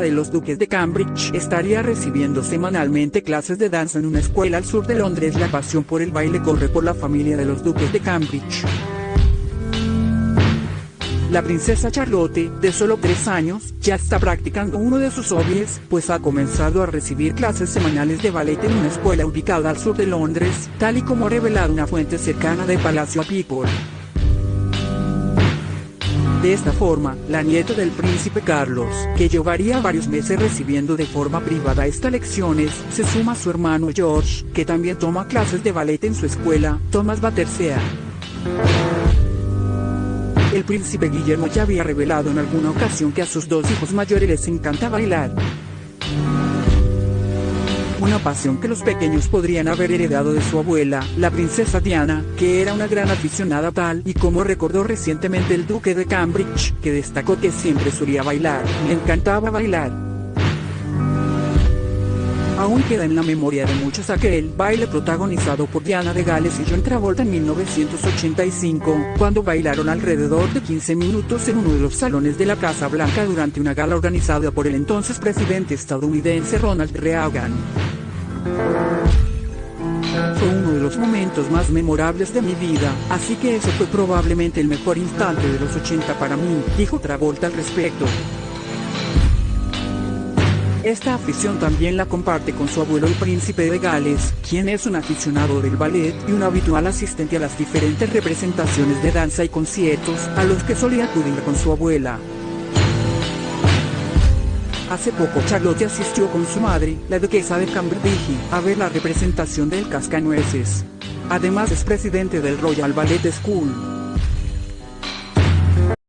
de los duques de Cambridge estaría recibiendo semanalmente clases de danza en una escuela al sur de Londres. La pasión por el baile corre por la familia de los duques de Cambridge. La princesa Charlotte, de solo 3 años, ya está practicando uno de sus hobbies, pues ha comenzado a recibir clases semanales de ballet en una escuela ubicada al sur de Londres, tal y como ha revelado una fuente cercana de Palacio People. De esta forma, la nieta del príncipe Carlos, que llevaría varios meses recibiendo de forma privada estas lecciones, se suma a su hermano George, que también toma clases de ballet en su escuela, Thomas Battersea. El príncipe Guillermo ya había revelado en alguna ocasión que a sus dos hijos mayores les encanta bailar. Una pasión que los pequeños podrían haber heredado de su abuela, la princesa Diana, que era una gran aficionada tal y como recordó recientemente el duque de Cambridge, que destacó que siempre solía bailar, le encantaba bailar. Aún queda en la memoria de muchos aquel baile protagonizado por Diana de Gales y John Travolta en 1985, cuando bailaron alrededor de 15 minutos en uno de los salones de la Casa Blanca durante una gala organizada por el entonces presidente estadounidense Ronald Reagan. Fue uno de los momentos más memorables de mi vida, así que ese fue probablemente el mejor instante de los 80 para mí, dijo Travolta al respecto. Esta afición también la comparte con su abuelo el príncipe de Gales, quien es un aficionado del ballet y un habitual asistente a las diferentes representaciones de danza y conciertos a los que solía acudir con su abuela. Hace poco Charlotte asistió con su madre, la duquesa de Cambridge, a ver la representación del Cascanueces. Además es presidente del Royal Ballet School.